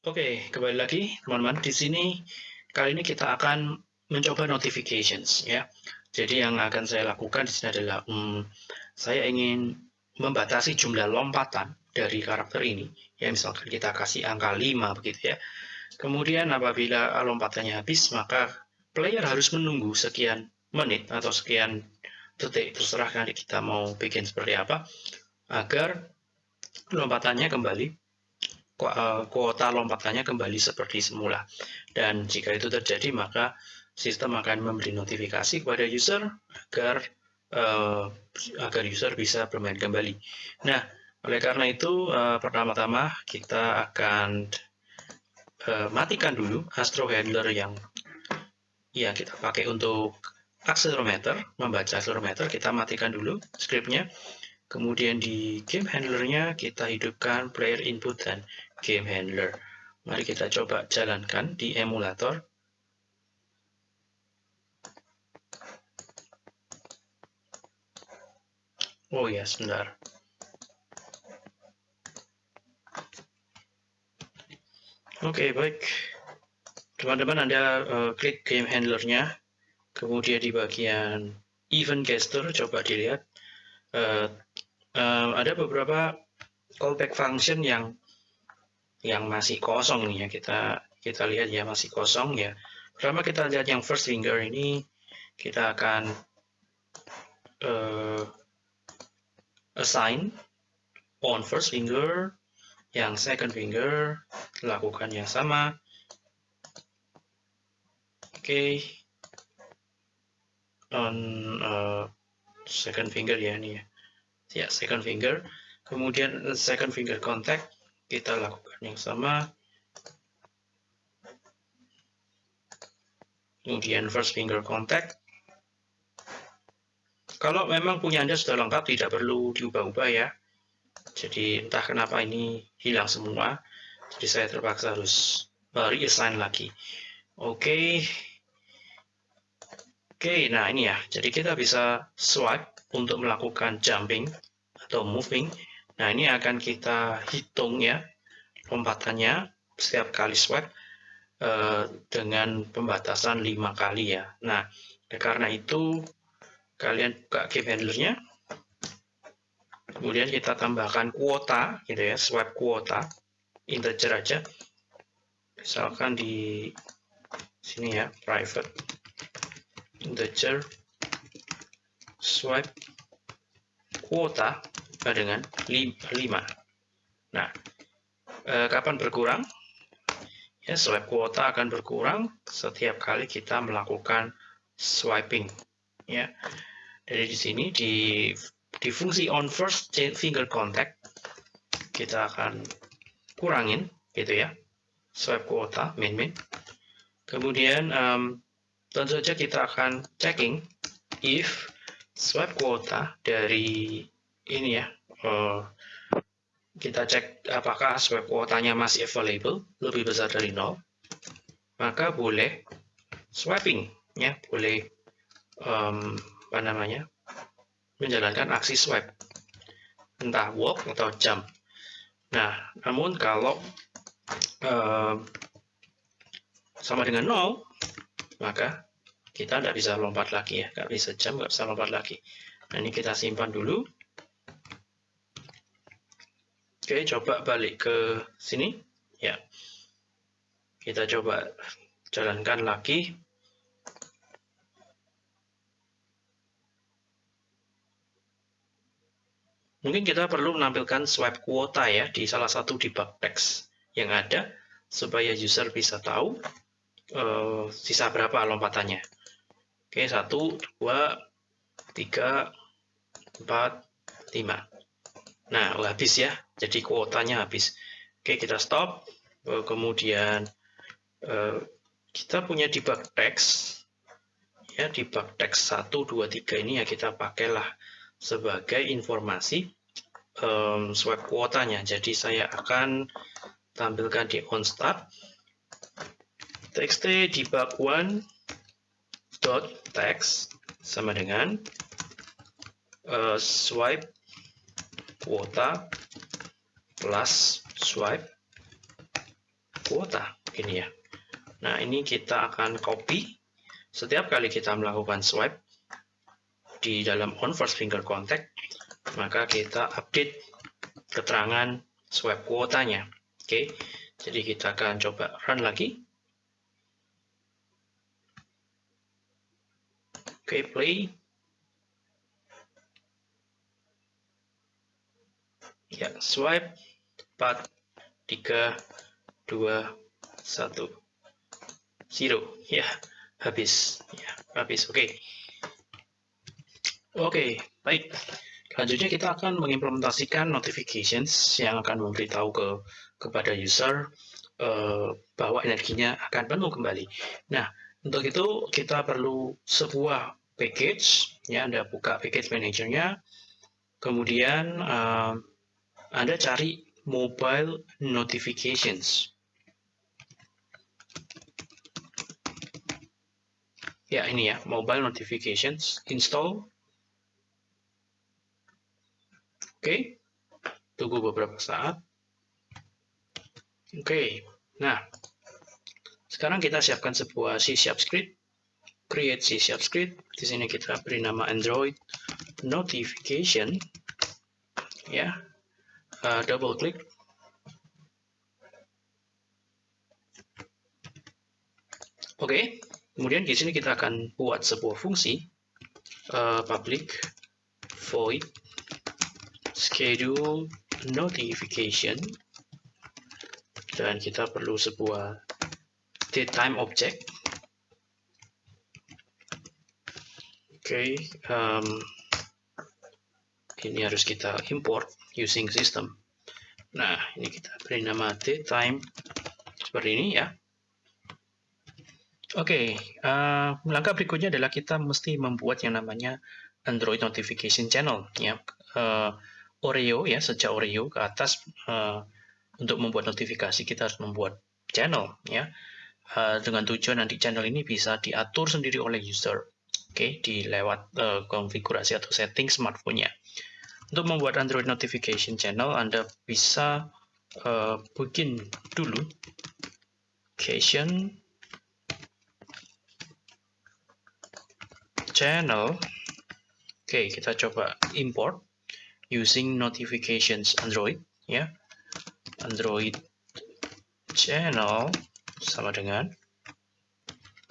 Oke, kembali lagi teman-teman. Di sini kali ini kita akan mencoba notifications ya. Jadi yang akan saya lakukan di sini adalah hmm, saya ingin membatasi jumlah lompatan dari karakter ini. Ya misalkan kita kasih angka 5 begitu ya. Kemudian apabila lompatannya habis maka player harus menunggu sekian menit atau sekian detik terserah nanti kita mau bikin seperti apa agar lompatannya kembali kuota lompatannya kembali seperti semula. Dan jika itu terjadi, maka sistem akan memberi notifikasi kepada user agar uh, agar user bisa bermain kembali. Nah, oleh karena itu, uh, pertama-tama kita akan uh, matikan dulu Astro Handler yang yang kita pakai untuk accelerometer, membaca accelerometer, kita matikan dulu scriptnya. Kemudian di game handlernya kita hidupkan player input dan game handler. Mari kita coba jalankan di emulator. Oh ya, sebentar. Oke, okay, baik. Teman-teman, Anda uh, klik game handlernya, kemudian di bagian event caster, coba dilihat. Uh, uh, ada beberapa callback function yang yang masih kosong nih ya. Kita kita lihat ya masih kosong ya. Pertama kita lihat yang first finger ini kita akan uh, assign on first finger yang second finger lakukan yang sama. Oke. Okay. on uh, second finger ya ini ya. Ya second finger. Kemudian second finger contact kita lakukan yang sama kemudian first finger contact. Kalau memang punya Anda sudah lengkap tidak perlu diubah-ubah ya. Jadi entah kenapa ini hilang semua jadi saya terpaksa harus reassign lagi. Oke. Okay. oke okay, nah ini ya. Jadi kita bisa swipe untuk melakukan jumping atau moving. Nah, ini akan kita hitung ya lompatannya setiap kali swipe eh, dengan pembatasan lima kali ya. Nah, karena itu kalian buka game handlernya, kemudian kita tambahkan kuota gitu ya, swipe kuota integer aja. Misalkan di sini ya, private integer swipe kuota dengan 5. Nah, eh, kapan berkurang? Ya, swipe kuota akan berkurang setiap kali kita melakukan swiping. Ya, dari di sini di di fungsi on first finger contact kita akan kurangin gitu ya swipe kuota main main kemudian um, tentu saja kita akan checking if swipe kuota dari ini ya uh, kita cek apakah swipe kuotanya masih available lebih besar dari 0 maka boleh swiping ya. Boleh um, apa namanya menjalankan aksi swipe entah walk atau jump nah namun kalau um, sama dengan 0 maka kita tidak bisa lompat lagi ya. Nggak bisa jump nggak bisa lompat lagi. Nah ini kita simpan dulu Oke, coba balik ke sini. Ya. Kita coba jalankan lagi. Mungkin kita perlu menampilkan swipe kuota ya di salah satu debug text yang ada supaya user bisa tahu uh, sisa berapa lompatannya. Oke, satu, dua, tiga, empat, lima. Nah, habis ya. Jadi kuotanya habis. Oke, kita stop. Eh, kemudian eh, kita punya debug text. Ya, debug text 1, 2, 3 ini ya kita pakailah sebagai informasi um, swipe kuotanya. Jadi saya akan tampilkan di on start txt debug one dot text sama dengan uh, swipe kuota plus swipe. Kuota ini ya. Nah ini kita akan copy. Setiap kali kita melakukan swipe di dalam on first finger contact maka kita update keterangan swipe kuotanya. Oke jadi kita akan coba run lagi. Oke play. Ya swipe 4 3 2 1 zero. Ya habis. Ya habis. Oke. Okay. oke okay, baik. Selanjutnya kita akan mengimplementasikan notifications yang akan memberitahu ke kepada user uh, bahwa energinya akan penuh kembali. Nah untuk itu kita perlu sebuah package. Ya Anda buka package manajernya. Kemudian uh, anda cari mobile notifications. Ya, ini ya, mobile notifications, install. Oke, tunggu beberapa saat. Oke, nah, sekarang kita siapkan sebuah C Sharp script. Create C Sharp script. Di sini kita beri nama Android notification. Ya, uh, double klik oke okay. kemudian di sini kita akan buat sebuah fungsi uh, public void schedule notification. Dan kita perlu sebuah datetime object. Oke okay, um, ini harus kita import using system. Nah, ini kita beri nama time seperti ini ya. Oke, okay, uh, eh, langkah berikutnya adalah kita mesti membuat yang namanya Android Notification Channel. Ya, uh, Oreo ya, sejak Oreo ke atas uh, untuk membuat notifikasi kita harus membuat channel ya. Uh, dengan tujuan nanti channel ini bisa diatur sendiri oleh user. Oke, okay, di uh, konfigurasi atau setting smartphone-nya. Untuk membuat Android Notification Channel, Anda bisa uh, bikin dulu notification channel. Oke, okay, kita coba import using notifications Android ya. Android channel sama dengan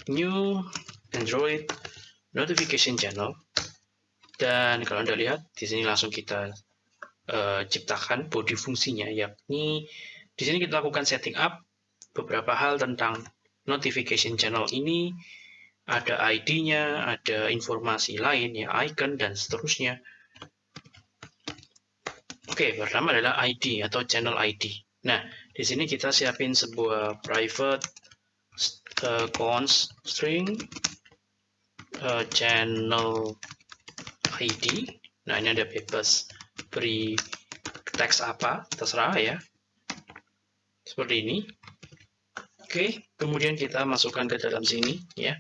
new Android notification channel dan kalau Anda lihat, di sini langsung kita uh, ciptakan body fungsinya, yakni di sini kita lakukan setting up beberapa hal tentang notification channel ini, ada ID-nya, ada informasi lain, ya icon, dan seterusnya. Oke, pertama adalah ID atau channel ID. Nah, di sini kita siapin sebuah private uh, const string uh, channel ID. Nah, ini ada bebas beri teks apa, terserah ya. Seperti ini. Oke, kemudian kita masukkan ke dalam sini ya.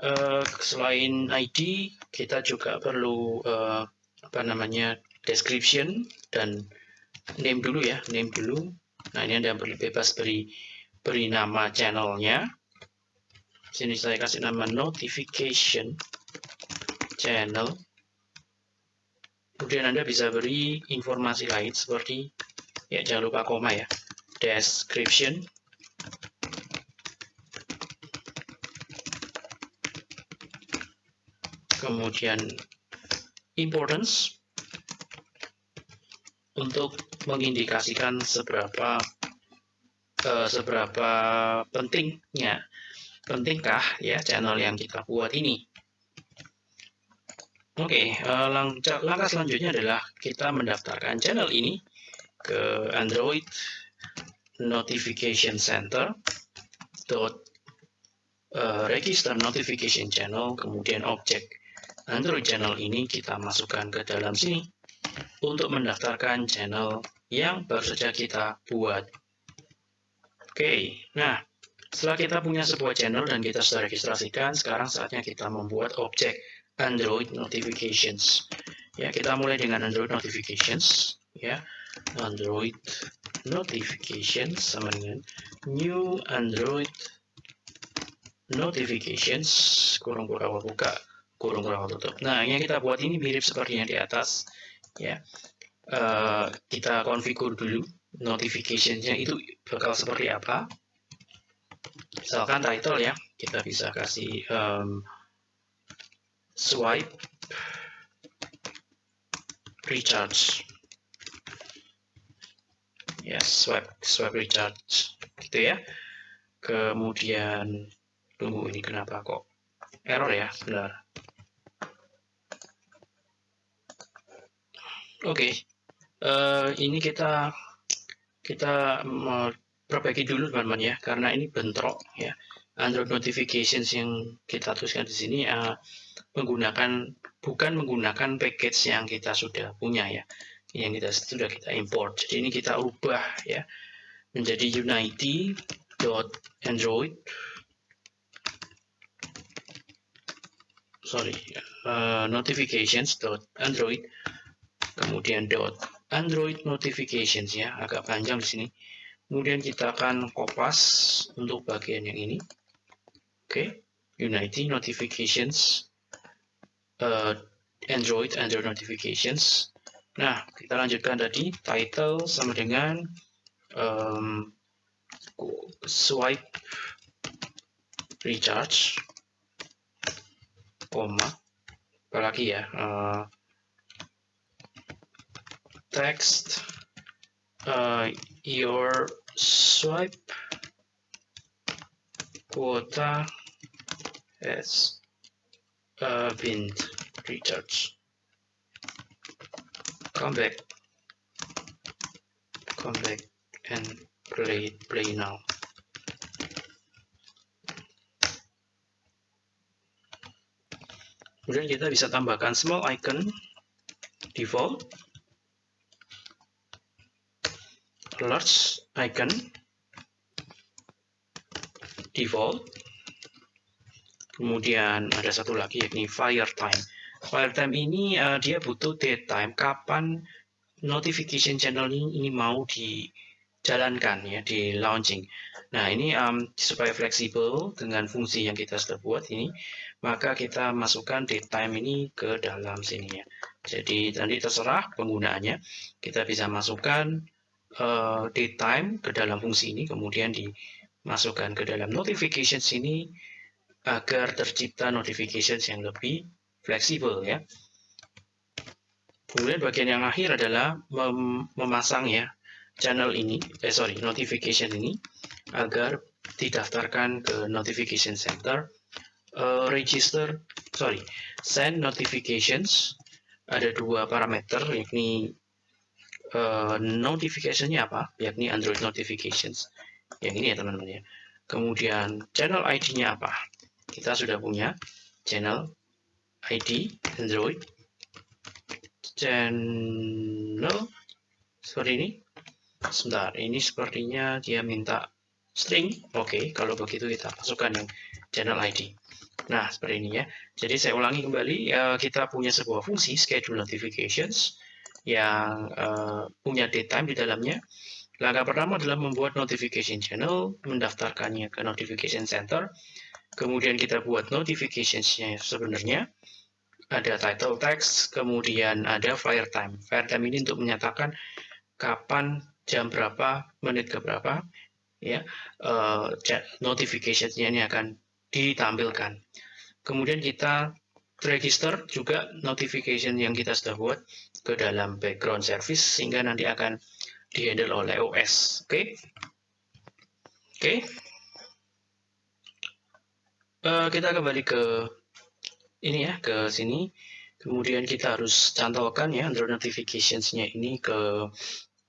Uh, selain ID, kita juga perlu uh, apa namanya description dan name dulu ya, name dulu. Nah, ini Anda bebas beri beri nama channelnya. Sini saya kasih nama notification channel Kemudian Anda bisa beri informasi lain seperti, ya jangan lupa koma ya, description, kemudian importance, untuk mengindikasikan seberapa uh, seberapa pentingnya pentingkah ya channel yang kita buat ini Oke, okay, uh, eh, langkah, selanjutnya adalah kita mendaftarkan channel ini ke Android Notification Center dot uh, register notification channel kemudian objek Android channel ini kita masukkan ke dalam sini untuk mendaftarkan channel yang baru saja kita buat. Oke, okay, nah setelah kita punya sebuah channel dan kita sudah registrasikan, sekarang saatnya kita membuat objek Android notifications. Ya, kita mulai dengan Android notifications ya. Android notifications sama dengan new Android notifications kurung kurang buka kurung kurang tutup. Nah, yang kita buat ini mirip seperti yang di atas ya. Uh, kita konfigur dulu notificationsnya itu bakal seperti apa. Misalkan title ya, kita bisa kasih um, swipe. Recharge. Ya swipe swipe recharge. Gitu ya. Kemudian tunggu ini kenapa kok error ya? Benar. Oke. Okay. uh, eh, ini kita kita perbaiki dulu teman-teman ya karena ini bentrok ya Android notifications yang kita tuliskan di sini uh, menggunakan bukan menggunakan package yang kita sudah punya ya yang kita sudah kita import. Jadi ini kita ubah ya menjadi unity.android sorry uh, notifications.android kemudian dot android notifications ya agak panjang di sini. Kemudian kita akan kopas untuk bagian yang ini okay. unity notifications uh, Android, Android notifications. Nah, kita lanjutkan tadi title sama dengan um, swipe recharge, koma, apalagi ya, uh, text uh, your swipe quota has uh, recharge come back. Come back and play play now. Kemudian kita bisa tambahkan small icon default. Large icon default Kemudian ada satu lagi yakni fire time. Fire time ini uh, dia butuh date time kapan notification channel ini, ini mau dijalankan ya di launching. Nah ini um, supaya fleksibel dengan fungsi yang kita sudah buat ini, maka kita masukkan date time ini ke dalam sini ya. Jadi nanti terserah penggunaannya, kita bisa masukkan uh, date time ke dalam fungsi ini, kemudian dimasukkan ke dalam notification sini agar tercipta notifications yang lebih fleksibel ya. Kemudian bagian yang akhir adalah mem memasang ya channel ini, eh sorry, notification ini agar didaftarkan ke notification center, uh, register, sorry, send notifications. Ada dua parameter, yakni uh, notificationnya apa, yakni Android notifications. Yang ini ya teman-teman ya. Kemudian channel ID-nya apa? Kita sudah punya channel ID Android. Channel seperti ini. Sebentar ini sepertinya dia minta string. Oke okay, kalau begitu kita masukkan yang channel ID nah seperti ini ya. Jadi saya ulangi kembali uh, kita punya sebuah fungsi schedule notifications yang uh, punya datetime di dalamnya. Langkah pertama adalah membuat notification channel mendaftarkannya ke notification center kemudian kita buat notificationsnya sebenarnya ada title text, kemudian ada fire time. Fire time ini untuk menyatakan kapan, jam berapa, menit ke berapa, ya, uh, notificationsnya ini akan ditampilkan. Kemudian kita register juga notification yang kita sudah buat ke dalam background service sehingga nanti akan dihandle oleh OS. Oke, okay? oke. Okay uh, kita kembali ke ini ya ke sini. Kemudian kita harus cantolkan ya Android notificationsnya ini ke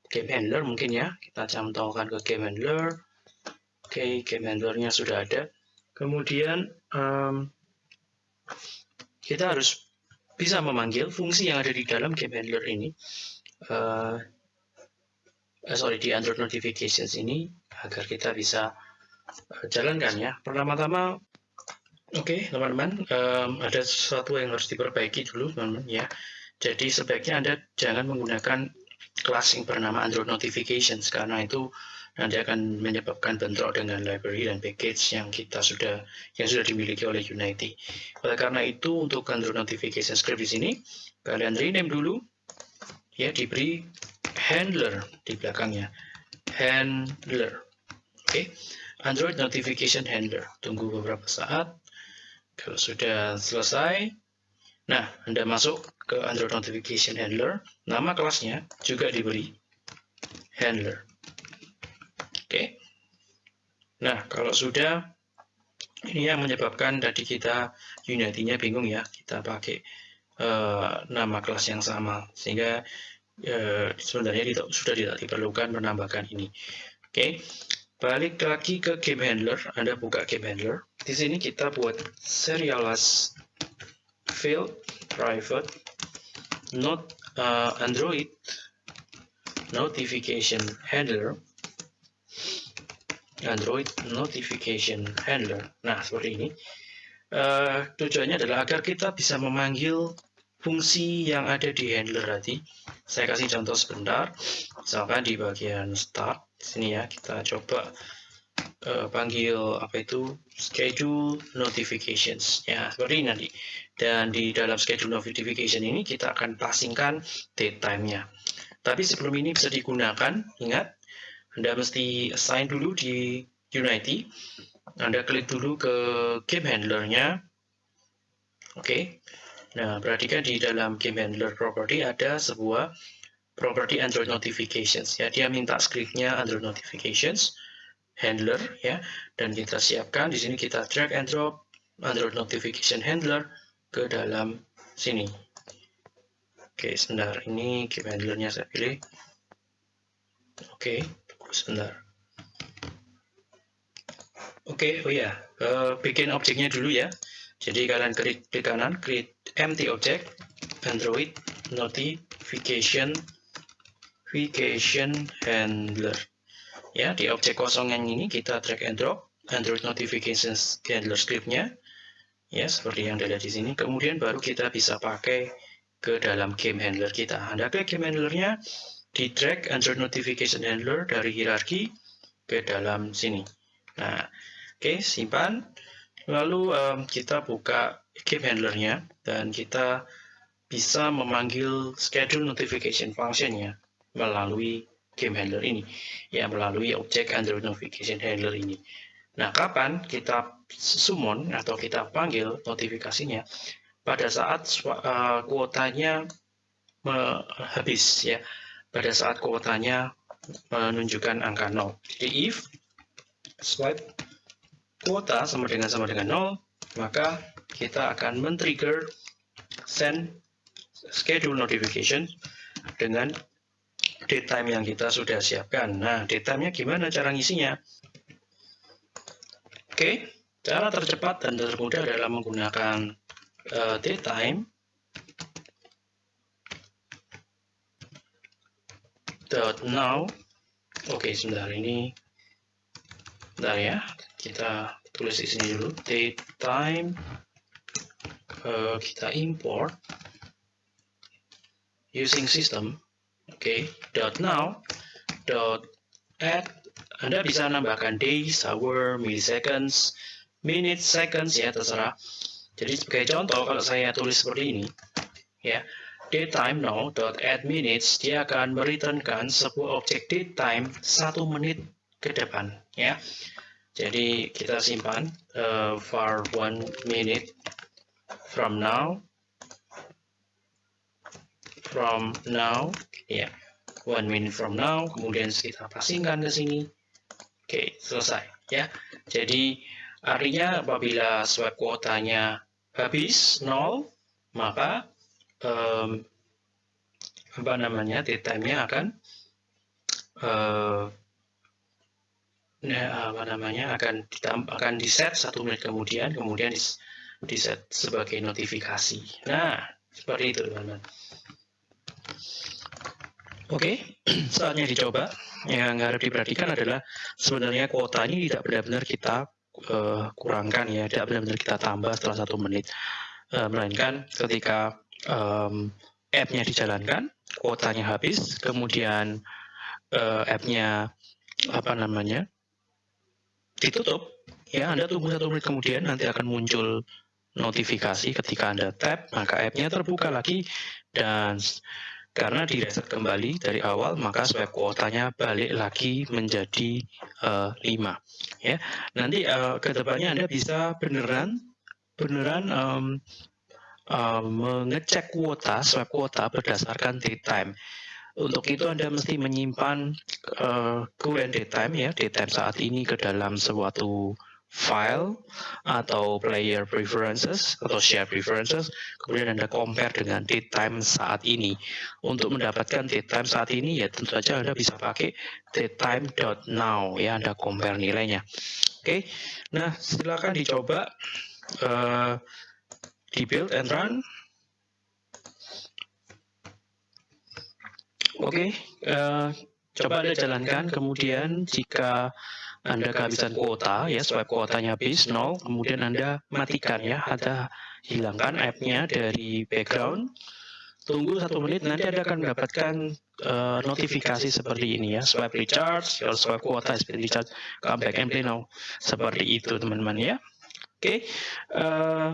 game handler mungkin ya. Kita cantolkan ke game handler. Oke okay, game handlernya sudah ada. Kemudian um, kita harus bisa memanggil fungsi yang ada di dalam game handler ini. Uh, sorry di Android notifications ini agar kita bisa jalankan ya. Pertama-tama Oke, teman-teman, um, ada sesuatu yang harus diperbaiki dulu, teman-teman ya. Jadi sebaiknya Anda jangan menggunakan kelas yang bernama Android Notifications karena itu nanti akan menyebabkan bentrok dengan library dan package yang kita sudah yang sudah dimiliki oleh Unity. Oleh karena itu untuk Android Notification Script di sini kalian rename dulu ya diberi handler di belakangnya handler. Oke, okay. Android Notification Handler. Tunggu beberapa saat. Kalau sudah selesai, nah Anda masuk ke Android Notification Handler. Nama kelasnya juga diberi handler. Oke. Nah, kalau sudah, ini yang menyebabkan tadi kita Unity-nya bingung ya. Kita pakai uh, nama kelas yang sama. Sehingga uh, sebenarnya sudah tidak diperlukan menambahkan ini. Oke. Balik lagi ke game handler. Anda buka game handler. Di sini kita buat serialize field private not uh, Android notification handler Android Notification Handler. Nah, seperti ini. Uh, tujuannya adalah agar kita bisa memanggil fungsi yang ada di handler tadi. Saya kasih contoh sebentar. Misalkan di bagian start, sini ya, kita coba uh, panggil apa itu schedule notifications. Ya, seperti ini nanti. Dan di dalam schedule notification ini kita akan passingkan date time-nya. Tapi sebelum ini bisa digunakan, ingat anda mesti assign dulu di Unity. Anda klik dulu ke game handlernya. Oke. Okay. Nah, perhatikan di dalam game handler property ada sebuah property Android notifications. Ya, dia minta scriptnya Android notifications handler ya, dan kita siapkan di sini kita drag and drop Android notification handler ke dalam sini. Oke, sebentar ini game handlernya saya pilih. Oke sebentar. Oke, oh ya, uh, bikin objeknya dulu ya. Jadi kalian klik di kanan, create empty object, Android notification notification handler. Ya, di objek kosong yang ini kita drag and drop Android notifications handler scriptnya. Ya, seperti yang ada di sini. Kemudian baru kita bisa pakai ke dalam game handler kita. Anda klik game handlernya, di drag Android Notification Handler dari hierarki ke dalam sini. Nah, oke, okay, simpan. Lalu um, kita buka game handlernya dan kita bisa memanggil schedule notification functionnya melalui game handler ini, ya melalui objek Android Notification Handler ini. Nah, kapan kita summon atau kita panggil notifikasinya? Pada saat uh, kuotanya habis ya pada saat kuotanya menunjukkan angka 0. Jadi if swipe kuota sama dengan sama dengan 0, maka kita akan men-trigger send schedule notification dengan datetime yang kita sudah siapkan. Nah, datetime-nya gimana cara ngisinya? Oke, cara tercepat dan termudah dalam menggunakan uh, datetime dot now oke sebentar ini bentar ya kita tulis di sini dulu date time uh, kita import using system oke okay, dot now dot add. Anda bisa nambahkan days, hour, milliseconds, minutes, seconds ya terserah. Jadi sebagai contoh kalau saya tulis seperti ini ya datetime now.add minutes dia akan mereturnkan sebuah objek datetime satu menit ke depan ya. Jadi kita simpan uh, for one minute from now. From now. Ya. One minute from now. Kemudian kita passingkan ke sini. Oke selesai. Ya. Jadi artinya apabila swipe kuotanya habis nol maka um, apa namanya datetime-nya akan uh, apa namanya akan ditambah akan di set satu menit kemudian kemudian di set sebagai notifikasi. Nah seperti itu teman-teman. Oke saatnya dicoba. Yang harus diperhatikan adalah sebenarnya kuota ini tidak benar-benar kita uh, kurangkan ya tidak benar-benar kita tambah setelah satu menit. Uh, melainkan ketika um, app-nya dijalankan, kuotanya habis, kemudian uh, app-nya apa namanya ditutup, ya Anda tunggu satu menit kemudian nanti akan muncul notifikasi ketika Anda tap, maka app-nya terbuka lagi dan karena di reset kembali dari awal, maka swipe kuotanya balik lagi menjadi uh, eh, 5. Ya, nanti uh, ke depannya Anda bisa beneran beneran um, uh, mengecek kuota, swipe kuota berdasarkan date time. Untuk itu Anda mesti menyimpan uh, current date time ya, date time saat ini ke dalam suatu file atau player preferences atau share preferences, kemudian Anda compare dengan date time saat ini. Untuk mendapatkan date time saat ini ya tentu saja Anda bisa pakai datetime.now ya Anda compare nilainya. Oke, okay. nah silakan dicoba uh, di build and run. Oke, okay. uh, coba Anda jalankan, kemudian jika anda kehabisan kuota, ya swipe kuotanya habis, nol, kemudian Anda matikan ya, Anda hilangkan app-nya dari background, tunggu satu menit, nanti Anda akan mendapatkan uh, notifikasi seperti ini ya, swipe recharge, your swipe kuota been recharge, come back and play now, seperti itu teman-teman ya. Oke, okay. uh, eh,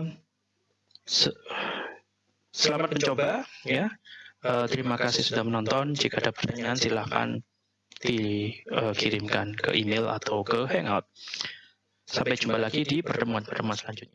se selamat mencoba ya. Uh, terima kasih sudah menonton. Jika ada pertanyaan silahkan dikirimkan ke email atau ke Hangout. Sampai jumpa lagi di pertemuan-pertemuan selanjutnya.